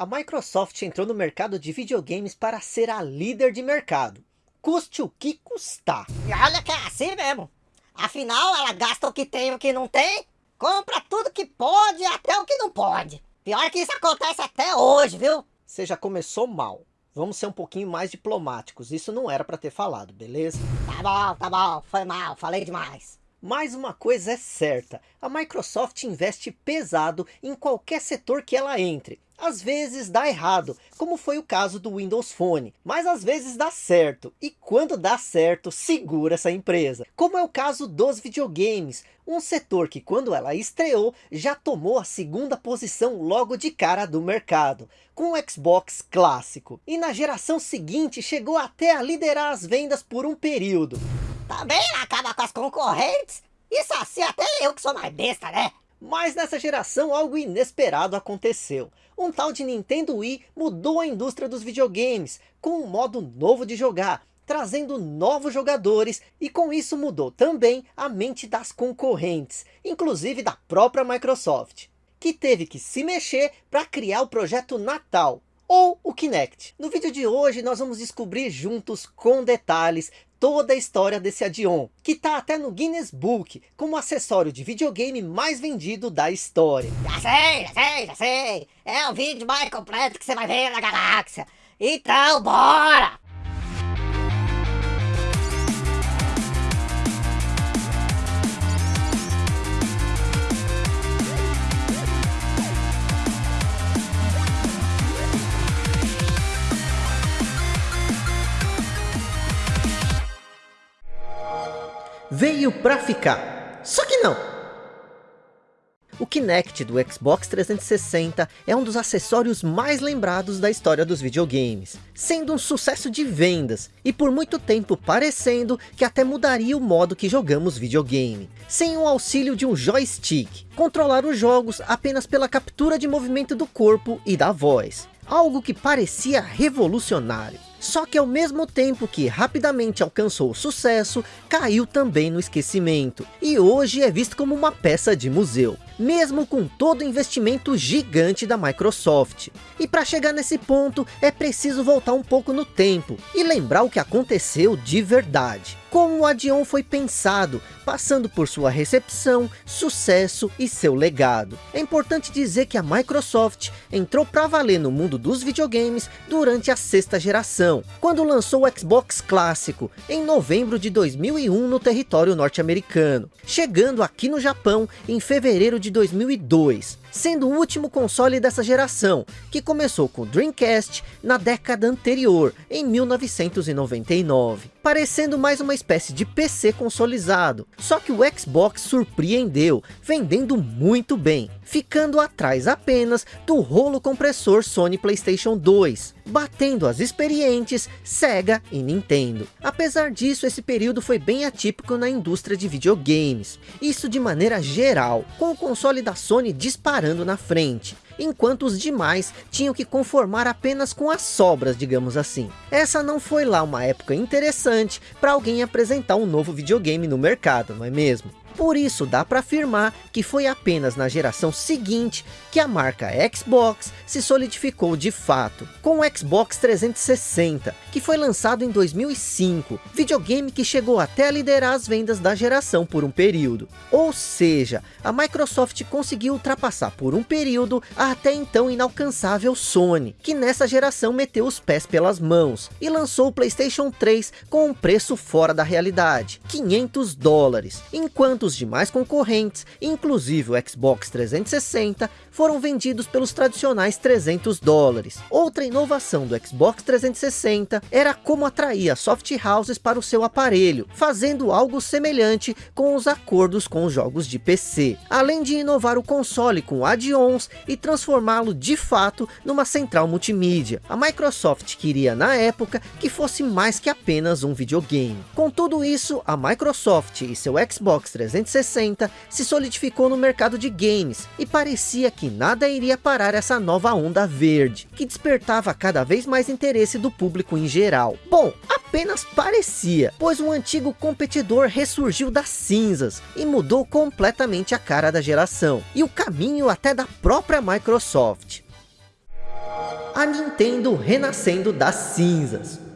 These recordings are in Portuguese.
A Microsoft entrou no mercado de videogames para ser a líder de mercado. Custe o que custar. E olha que é assim mesmo. Afinal, ela gasta o que tem e o que não tem. Compra tudo que pode até o que não pode. Pior que isso acontece até hoje, viu? Você já começou mal. Vamos ser um pouquinho mais diplomáticos. Isso não era para ter falado, beleza? Tá bom, tá bom. Foi mal, falei demais. Mas uma coisa é certa, a Microsoft investe pesado em qualquer setor que ela entre. Às vezes dá errado, como foi o caso do Windows Phone, mas às vezes dá certo, e quando dá certo, segura essa empresa. Como é o caso dos videogames, um setor que quando ela estreou, já tomou a segunda posição logo de cara do mercado, com o Xbox clássico. E na geração seguinte chegou até a liderar as vendas por um período. Também acaba com as concorrentes? Isso assim até eu que sou mais besta, né? Mas nessa geração algo inesperado aconteceu. Um tal de Nintendo Wii mudou a indústria dos videogames, com um modo novo de jogar, trazendo novos jogadores e com isso mudou também a mente das concorrentes, inclusive da própria Microsoft, que teve que se mexer para criar o projeto Natal, ou o Kinect. No vídeo de hoje nós vamos descobrir juntos com detalhes toda a história desse add-on, que está até no Guinness Book, como acessório de videogame mais vendido da história. Já sei, já sei, já sei. É o vídeo mais completo que você vai ver na galáxia. Então, bora! Veio para ficar. Só que não. O Kinect do Xbox 360 é um dos acessórios mais lembrados da história dos videogames, sendo um sucesso de vendas, e por muito tempo parecendo que até mudaria o modo que jogamos videogame, sem o auxílio de um joystick, controlar os jogos apenas pela captura de movimento do corpo e da voz, algo que parecia revolucionário. Só que ao mesmo tempo que rapidamente alcançou sucesso, caiu também no esquecimento. E hoje é visto como uma peça de museu. Mesmo com todo o investimento gigante da Microsoft. E para chegar nesse ponto, é preciso voltar um pouco no tempo. E lembrar o que aconteceu de verdade como o Adion foi pensado, passando por sua recepção, sucesso e seu legado. É importante dizer que a Microsoft entrou para valer no mundo dos videogames durante a sexta geração, quando lançou o Xbox clássico, em novembro de 2001 no território norte-americano, chegando aqui no Japão em fevereiro de 2002 sendo o último console dessa geração, que começou com o Dreamcast na década anterior, em 1999. Parecendo mais uma espécie de PC consolizado, só que o Xbox surpreendeu, vendendo muito bem, ficando atrás apenas do rolo compressor Sony Playstation 2, batendo as experientes Sega e Nintendo. Apesar disso, esse período foi bem atípico na indústria de videogames, isso de maneira geral, com o console da Sony disparando na frente, enquanto os demais tinham que conformar apenas com as sobras, digamos assim. Essa não foi lá uma época interessante para alguém apresentar um novo videogame no mercado, não é mesmo? Por isso dá para afirmar que foi apenas na geração seguinte que a marca Xbox se solidificou de fato, com o Xbox 360, que foi lançado em 2005, videogame que chegou até a liderar as vendas da geração por um período. Ou seja, a Microsoft conseguiu ultrapassar por um período a até então inalcançável Sony, que nessa geração meteu os pés pelas mãos, e lançou o Playstation 3 com um preço fora da realidade, 500 dólares, enquanto enquanto os demais concorrentes, inclusive o Xbox 360, foram vendidos pelos tradicionais 300 dólares. Outra inovação do Xbox 360 era como atrair as soft houses para o seu aparelho, fazendo algo semelhante com os acordos com os jogos de PC, além de inovar o console com add-ons e transformá-lo de fato numa central multimídia. A Microsoft queria na época que fosse mais que apenas um videogame. Com tudo isso, a Microsoft e seu Xbox 360 se solidificou no mercado de games e parecia que nada iria parar essa nova onda verde, que despertava cada vez mais interesse do público em geral. Bom, apenas parecia, pois um antigo competidor ressurgiu das cinzas e mudou completamente a cara da geração, e o caminho até da própria Microsoft. a Nintendo renascendo das cinzas.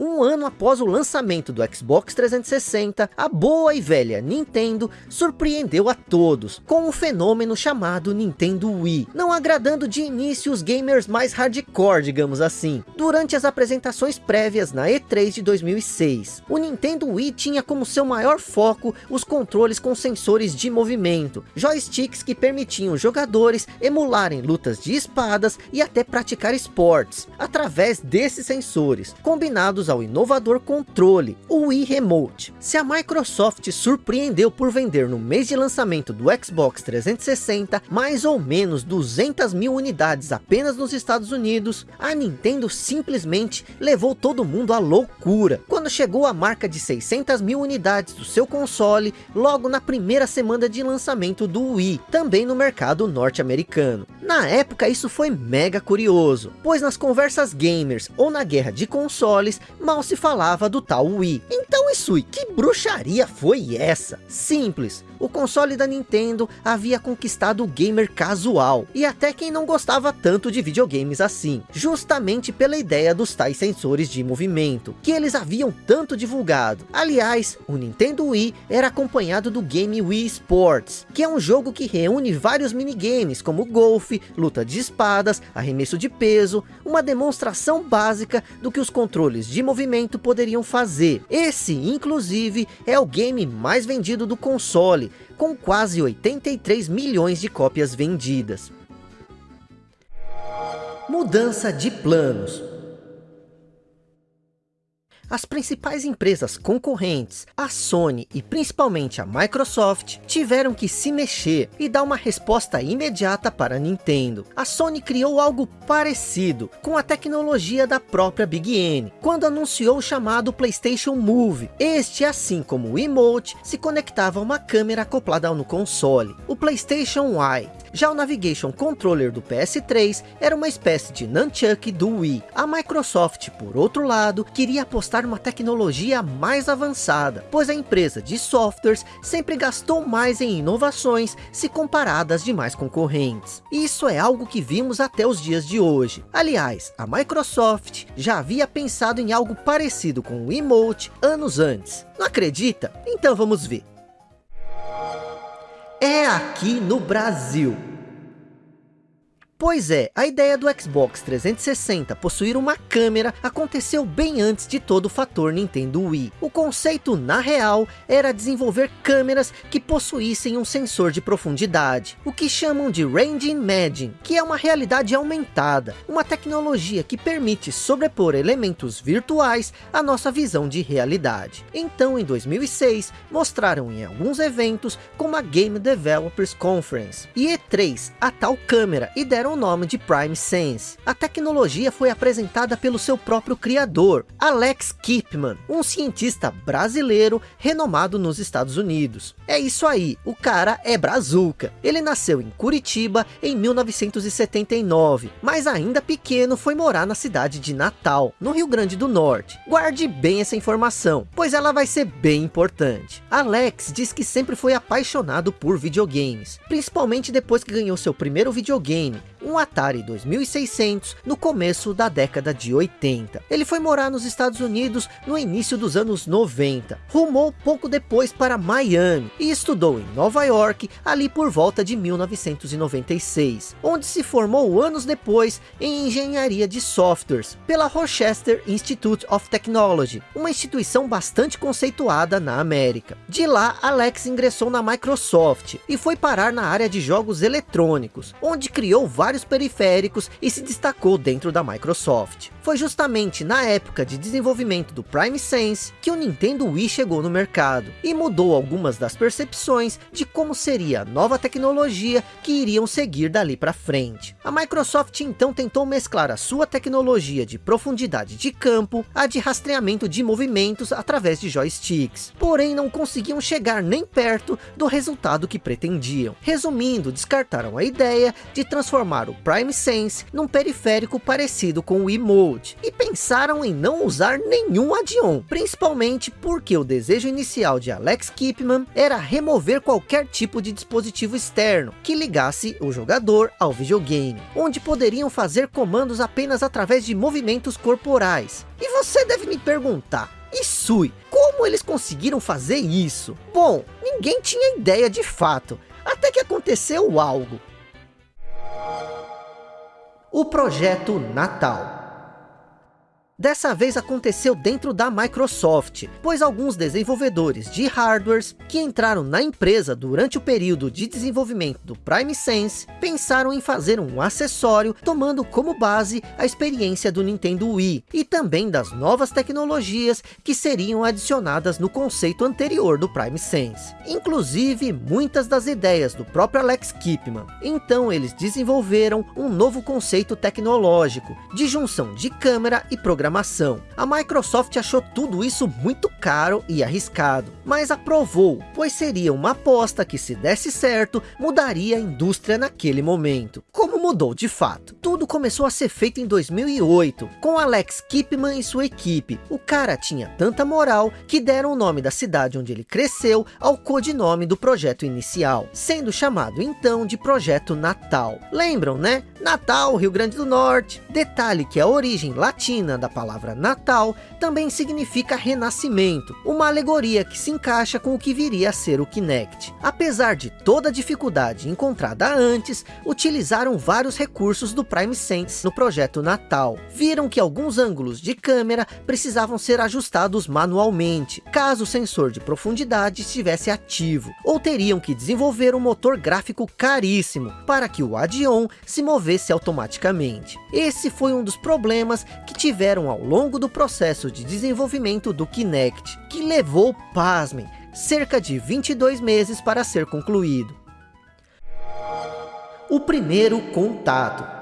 Um ano após o lançamento do Xbox 360, a boa e velha Nintendo surpreendeu a todos com um fenômeno chamado Nintendo Wii, não agradando de início os gamers mais hardcore, digamos assim. Durante as apresentações prévias na E3 de 2006, o Nintendo Wii tinha como seu maior foco os controles com sensores de movimento, joysticks que permitiam jogadores emularem lutas de espadas e até praticar esportes, através desses sensores, combinados ao inovador controle, o Wii Remote. Se a Microsoft surpreendeu por vender no mês de lançamento do Xbox 360 mais ou menos 200 mil unidades apenas nos Estados Unidos, a Nintendo simplesmente levou todo mundo à loucura, quando chegou a marca de 600 mil unidades do seu console logo na primeira semana de lançamento do Wii, também no mercado norte-americano. Na época isso foi mega curioso, pois nas conversas gamers ou na guerra de consoles, mal se falava do tal Wii. Então Isui, que bruxaria foi essa? Simples, o console da Nintendo havia conquistado o gamer casual, e até quem não gostava tanto de videogames assim, justamente pela ideia dos tais sensores de movimento, que eles haviam tanto divulgado. Aliás, o Nintendo Wii era acompanhado do game Wii Sports, que é um jogo que reúne vários minigames, como golfe, luta de espadas, arremesso de peso, uma demonstração básica do que os controles de movimento poderiam fazer. Esse, inclusive, é o game mais vendido do console, com quase 83 milhões de cópias vendidas. Mudança de planos as principais empresas concorrentes, a Sony e principalmente a Microsoft, tiveram que se mexer e dar uma resposta imediata para a Nintendo. A Sony criou algo parecido com a tecnologia da própria Big N, quando anunciou o chamado PlayStation Move. Este, assim como o Emote, se conectava a uma câmera acoplada no console, o PlayStation Eye. Já o Navigation Controller do PS3 era uma espécie de Nunchuck do Wii. A Microsoft, por outro lado, queria apostar numa tecnologia mais avançada, pois a empresa de softwares sempre gastou mais em inovações se comparadas de demais concorrentes. Isso é algo que vimos até os dias de hoje. Aliás, a Microsoft já havia pensado em algo parecido com o Emote anos antes. Não acredita? Então vamos ver é aqui no Brasil. Pois é, a ideia do Xbox 360 possuir uma câmera aconteceu bem antes de todo o fator Nintendo Wii. O conceito, na real, era desenvolver câmeras que possuíssem um sensor de profundidade, o que chamam de Range Imaging, que é uma realidade aumentada, uma tecnologia que permite sobrepor elementos virtuais à nossa visão de realidade. Então, em 2006, mostraram em alguns eventos como a Game Developers Conference e E3 a tal câmera e deram deram o nome de Prime Sense. A tecnologia foi apresentada pelo seu próprio criador, Alex Kipman, um cientista brasileiro renomado nos Estados Unidos. É isso aí, o cara é brazuca. Ele nasceu em Curitiba em 1979, mas ainda pequeno foi morar na cidade de Natal, no Rio Grande do Norte. Guarde bem essa informação, pois ela vai ser bem importante. Alex diz que sempre foi apaixonado por videogames, principalmente depois que ganhou seu primeiro videogame, um Atari 2600 no começo da década de 80. Ele foi morar nos Estados Unidos no início dos anos 90. Rumou pouco depois para Miami e estudou em Nova York ali por volta de 1996, onde se formou anos depois em engenharia de softwares pela Rochester Institute of Technology, uma instituição bastante conceituada na América. De lá, Alex ingressou na Microsoft e foi parar na área de jogos eletrônicos, onde criou vários vários periféricos e se destacou dentro da Microsoft. Foi justamente na época de desenvolvimento do Prime Sense que o Nintendo Wii chegou no mercado e mudou algumas das percepções de como seria a nova tecnologia que iriam seguir dali para frente. A Microsoft então tentou mesclar a sua tecnologia de profundidade de campo a de rastreamento de movimentos através de joysticks, porém não conseguiam chegar nem perto do resultado que pretendiam. Resumindo, descartaram a ideia de transformar transformar o Prime Sense num periférico parecido com o Emote, e pensaram em não usar nenhum add-on, principalmente porque o desejo inicial de Alex Kipman era remover qualquer tipo de dispositivo externo que ligasse o jogador ao videogame, onde poderiam fazer comandos apenas através de movimentos corporais. E você deve me perguntar, e Sui, como eles conseguiram fazer isso? Bom, ninguém tinha ideia de fato, até que aconteceu algo. O Projeto Natal Dessa vez aconteceu dentro da Microsoft, pois alguns desenvolvedores de hardwares que entraram na empresa durante o período de desenvolvimento do Prime Sense, pensaram em fazer um acessório tomando como base a experiência do Nintendo Wii e também das novas tecnologias que seriam adicionadas no conceito anterior do Prime Sense. Inclusive muitas das ideias do próprio Alex Kipman. Então eles desenvolveram um novo conceito tecnológico de junção de câmera e programação programação. A Microsoft achou tudo isso muito caro e arriscado, mas aprovou, pois seria uma aposta que se desse certo, mudaria a indústria naquele momento. Como mudou de fato? Tudo começou a ser feito em 2008, com Alex Kipman e sua equipe. O cara tinha tanta moral que deram o nome da cidade onde ele cresceu ao codinome do projeto inicial, sendo chamado então de Projeto Natal. Lembram, né? Natal, Rio Grande do Norte. Detalhe que a origem latina da palavra Natal também significa renascimento, uma alegoria que se encaixa com o que viria a ser o Kinect. Apesar de toda a dificuldade encontrada antes, utilizaram vários recursos do Prime Sense no projeto Natal. Viram que alguns ângulos de câmera precisavam ser ajustados manualmente, caso o sensor de profundidade estivesse ativo, ou teriam que desenvolver um motor gráfico caríssimo, para que o add-on se movesse automaticamente. Esse foi um dos problemas que tiveram ao longo do processo de desenvolvimento do Kinect, que levou, pasmem, cerca de 22 meses para ser concluído. O primeiro contato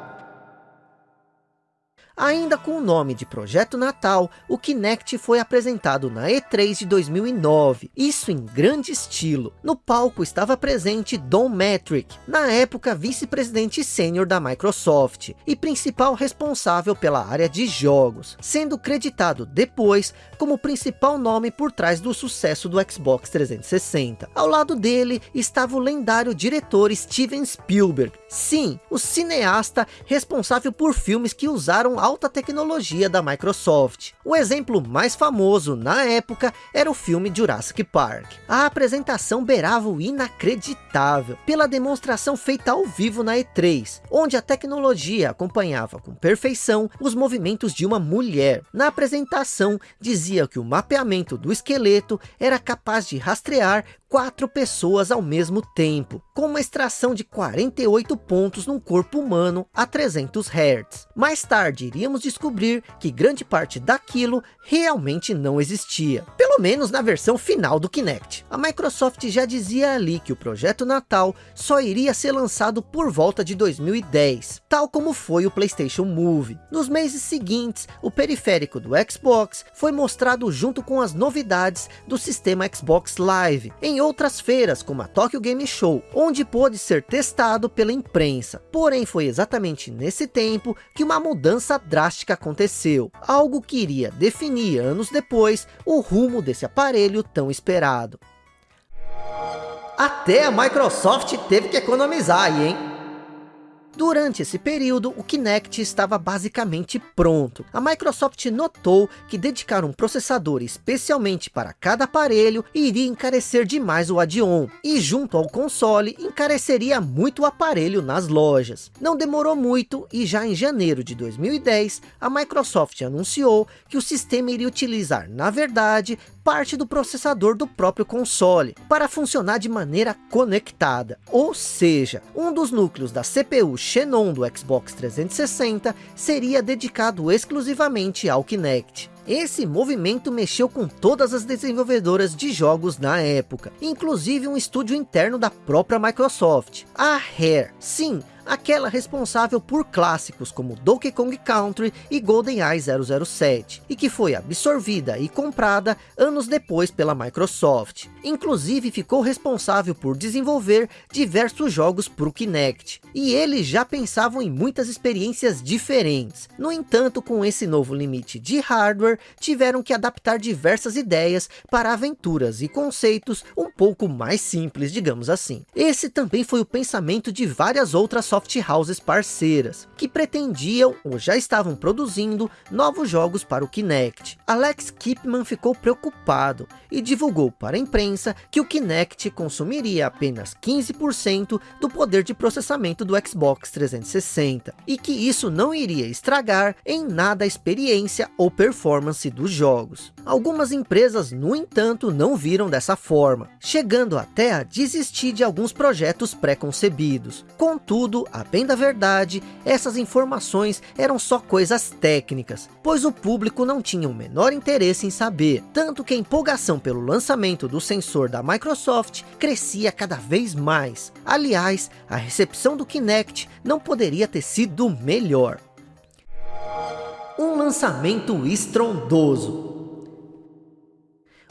Ainda com o nome de Projeto Natal, o Kinect foi apresentado na E3 de 2009, isso em grande estilo. No palco estava presente Don Metric, na época vice-presidente sênior da Microsoft, e principal responsável pela área de jogos, sendo creditado depois como principal nome por trás do sucesso do Xbox 360. Ao lado dele estava o lendário diretor Steven Spielberg, sim, o cineasta responsável por filmes que usaram alta tecnologia da Microsoft. O exemplo mais famoso na época era o filme Jurassic Park. A apresentação beirava o inacreditável, pela demonstração feita ao vivo na E3, onde a tecnologia acompanhava com perfeição os movimentos de uma mulher. Na apresentação, dizia que o mapeamento do esqueleto era capaz de rastrear quatro pessoas ao mesmo tempo, com uma extração de 48 pontos num corpo humano a 300 Hz. Mais tarde iríamos descobrir que grande parte daquilo realmente não existia, pelo menos na versão final do Kinect. A Microsoft já dizia ali que o projeto Natal só iria ser lançado por volta de 2010, tal como foi o PlayStation Move. Nos meses seguintes, o periférico do Xbox foi mostrado junto com as novidades do sistema Xbox Live, em outras feiras, como a Tokyo Game Show, onde pôde ser testado pela imprensa. Porém, foi exatamente nesse tempo que uma mudança drástica aconteceu, algo que iria definir anos depois o rumo desse aparelho tão esperado. Até a Microsoft teve que economizar aí, hein? Durante esse período, o Kinect estava basicamente pronto. A Microsoft notou que dedicar um processador especialmente para cada aparelho iria encarecer demais o add-on, e junto ao console, encareceria muito o aparelho nas lojas. Não demorou muito, e já em janeiro de 2010, a Microsoft anunciou que o sistema iria utilizar, na verdade, parte do processador do próprio console, para funcionar de maneira conectada. Ou seja, um dos núcleos da CPU Xenon do Xbox 360 seria dedicado exclusivamente ao Kinect. Esse movimento mexeu com todas as desenvolvedoras de jogos na época, inclusive um estúdio interno da própria Microsoft, a Rare. Sim, aquela responsável por clássicos como Donkey Kong Country e GoldenEye 007, e que foi absorvida e comprada anos depois pela Microsoft. Inclusive ficou responsável por desenvolver diversos jogos para o Kinect, e eles já pensavam em muitas experiências diferentes. No entanto, com esse novo limite de hardware, tiveram que adaptar diversas ideias para aventuras e conceitos um pouco mais simples, digamos assim. Esse também foi o pensamento de várias outras soft houses parceiras, que pretendiam ou já estavam produzindo novos jogos para o Kinect. Alex Kipman ficou preocupado e divulgou para a imprensa que o Kinect consumiria apenas 15% do poder de processamento do Xbox 360 e que isso não iria estragar em nada a experiência ou performance dos jogos. Algumas empresas, no entanto, não viram dessa forma, chegando até a desistir de alguns projetos pré-concebidos. Contudo, a bem da verdade, essas informações eram só coisas técnicas, pois o público não tinha o menor interesse em saber, tanto que a empolgação pelo lançamento do sensor da Microsoft crescia cada vez mais. Aliás, a recepção do Kinect não poderia ter sido melhor. Um lançamento estrondoso.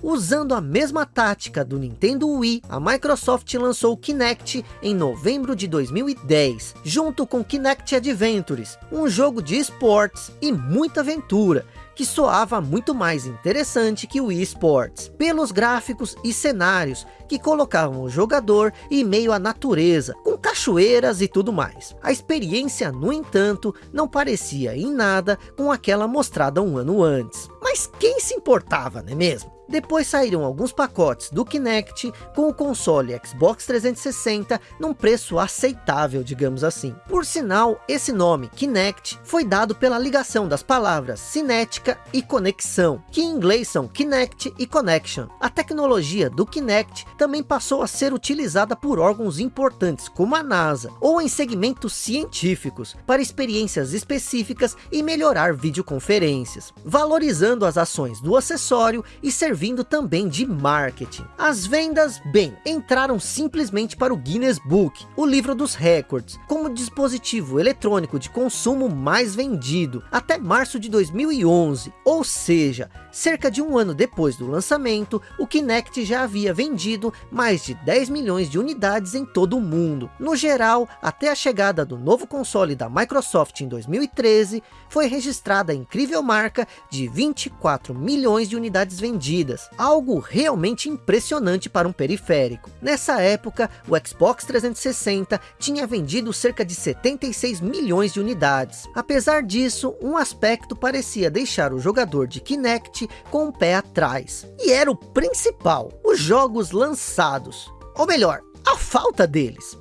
Usando a mesma tática do Nintendo Wii, a Microsoft lançou o Kinect em novembro de 2010, junto com Kinect Adventures, um jogo de esportes e muita aventura, que soava muito mais interessante que o Wii Sports, pelos gráficos e cenários que colocavam o jogador em meio à natureza, com cachoeiras e tudo mais. A experiência, no entanto, não parecia em nada com aquela mostrada um ano antes. Mas quem se importava, não é mesmo? Depois saíram alguns pacotes do Kinect com o console Xbox 360 num preço aceitável, digamos assim. Por sinal, esse nome, Kinect, foi dado pela ligação das palavras cinética e conexão, que em inglês são Kinect e Connection. A tecnologia do Kinect também passou a ser utilizada por órgãos importantes como a NASA, ou em segmentos científicos, para experiências específicas e melhorar videoconferências, valorizando as ações do acessório e servindo também de marketing. As vendas, bem, entraram simplesmente para o Guinness Book, o livro dos recordes, como dispositivo eletrônico de consumo mais vendido, até março de 2011, ou seja, cerca de um ano depois do lançamento, o Kinect já havia vendido mais de 10 milhões de unidades em todo o mundo. No geral, até a chegada do novo console da Microsoft em 2013, foi registrada a incrível marca de 24 milhões de unidades vendidas algo realmente impressionante para um periférico. Nessa época, o Xbox 360 tinha vendido cerca de 76 milhões de unidades. Apesar disso, um aspecto parecia deixar o jogador de Kinect com o pé atrás. E era o principal, os jogos lançados. Ou melhor, a falta deles.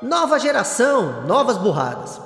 Nova geração, novas burradas.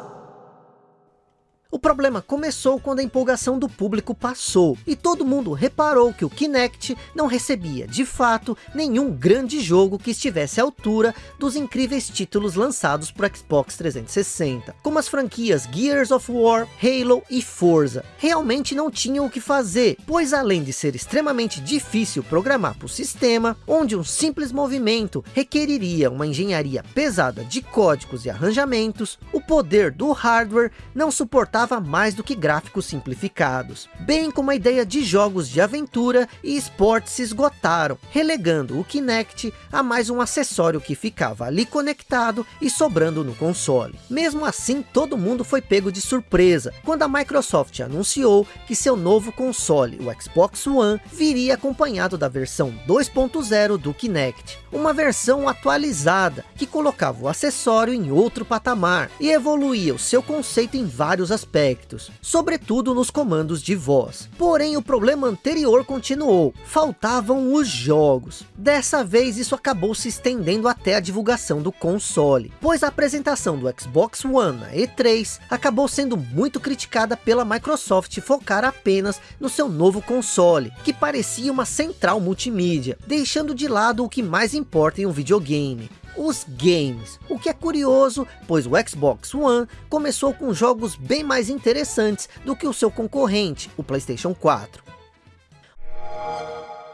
O problema começou quando a empolgação do público passou, e todo mundo reparou que o Kinect não recebia, de fato, nenhum grande jogo que estivesse à altura dos incríveis títulos lançados para Xbox 360, como as franquias Gears of War, Halo e Forza. Realmente não tinham o que fazer, pois além de ser extremamente difícil programar para o sistema, onde um simples movimento requeriria uma engenharia pesada de códigos e arranjamentos, o poder do hardware não suportava mais do que gráficos simplificados, bem como a ideia de jogos de aventura e esportes se esgotaram, relegando o Kinect a mais um acessório que ficava ali conectado e sobrando no console. Mesmo assim, todo mundo foi pego de surpresa, quando a Microsoft anunciou que seu novo console, o Xbox One, viria acompanhado da versão 2.0 do Kinect, uma versão atualizada, que colocava o acessório em outro patamar, e evoluía o seu conceito em vários aspectos aspectos, sobretudo nos comandos de voz. Porém, o problema anterior continuou, faltavam os jogos. Dessa vez, isso acabou se estendendo até a divulgação do console, pois a apresentação do Xbox One na E3 acabou sendo muito criticada pela Microsoft focar apenas no seu novo console, que parecia uma central multimídia, deixando de lado o que mais importa em um videogame, os games. O que é curioso, pois o Xbox One começou com jogos bem mais interessantes do que o seu concorrente, o Playstation 4.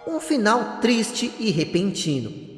Um final triste e repentino.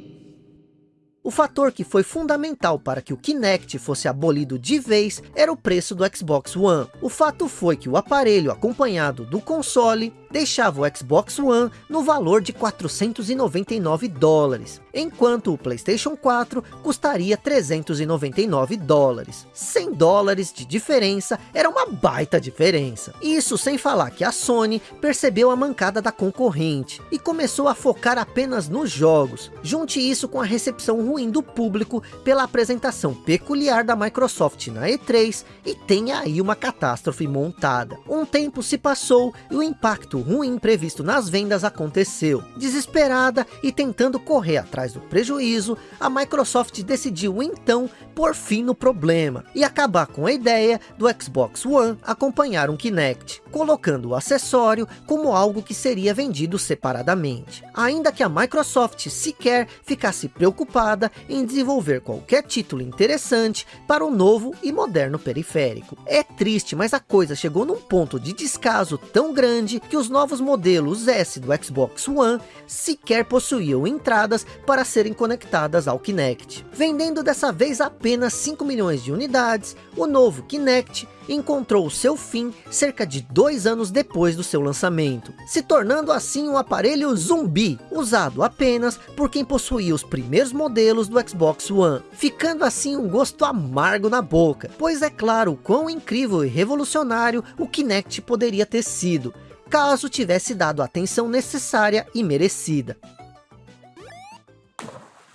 O fator que foi fundamental para que o Kinect fosse abolido de vez era o preço do Xbox One. O fato foi que o aparelho acompanhado do console deixava o Xbox One no valor de 499 dólares, enquanto o Playstation 4 custaria 399 dólares. 100 dólares de diferença era uma baita diferença. Isso sem falar que a Sony percebeu a mancada da concorrente e começou a focar apenas nos jogos. Junte isso com a recepção ruim do público pela apresentação peculiar da Microsoft na E3 e tem aí uma catástrofe montada. Um tempo se passou e o impacto ruim previsto nas vendas aconteceu. Desesperada e tentando correr atrás do prejuízo, a Microsoft decidiu então pôr fim no problema e acabar com a ideia do Xbox One acompanhar um Kinect, colocando o acessório como algo que seria vendido separadamente. Ainda que a Microsoft sequer ficasse preocupada em desenvolver qualquer título interessante para o novo e moderno periférico. É triste, mas a coisa chegou num ponto de descaso tão grande que os novos modelos S do Xbox One sequer possuíam entradas para serem conectadas ao Kinect. Vendendo dessa vez apenas 5 milhões de unidades, o novo Kinect encontrou seu fim cerca de dois anos depois do seu lançamento, se tornando assim um aparelho zumbi, usado apenas por quem possuía os primeiros modelos do Xbox One, ficando assim um gosto amargo na boca, pois é claro o quão incrível e revolucionário o Kinect poderia ter sido, caso tivesse dado a atenção necessária e merecida.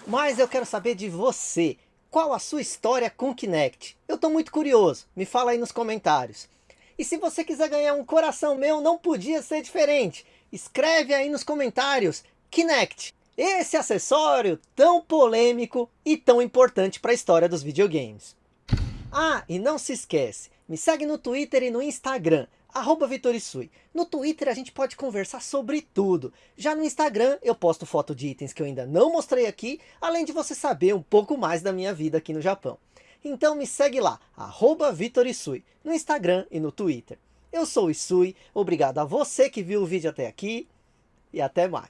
Mas eu quero saber de você, qual a sua história com Kinect? Eu estou muito curioso, me fala aí nos comentários. E se você quiser ganhar um coração meu, não podia ser diferente. Escreve aí nos comentários, Kinect, esse acessório tão polêmico e tão importante para a história dos videogames. Ah, e não se esquece, me segue no Twitter e no Instagram, arroba Vitorisui. No Twitter a gente pode conversar sobre tudo. Já no Instagram eu posto foto de itens que eu ainda não mostrei aqui, além de você saber um pouco mais da minha vida aqui no Japão. Então me segue lá, arroba Vitorisui, no Instagram e no Twitter. Eu sou o Isui, obrigado a você que viu o vídeo até aqui e até mais.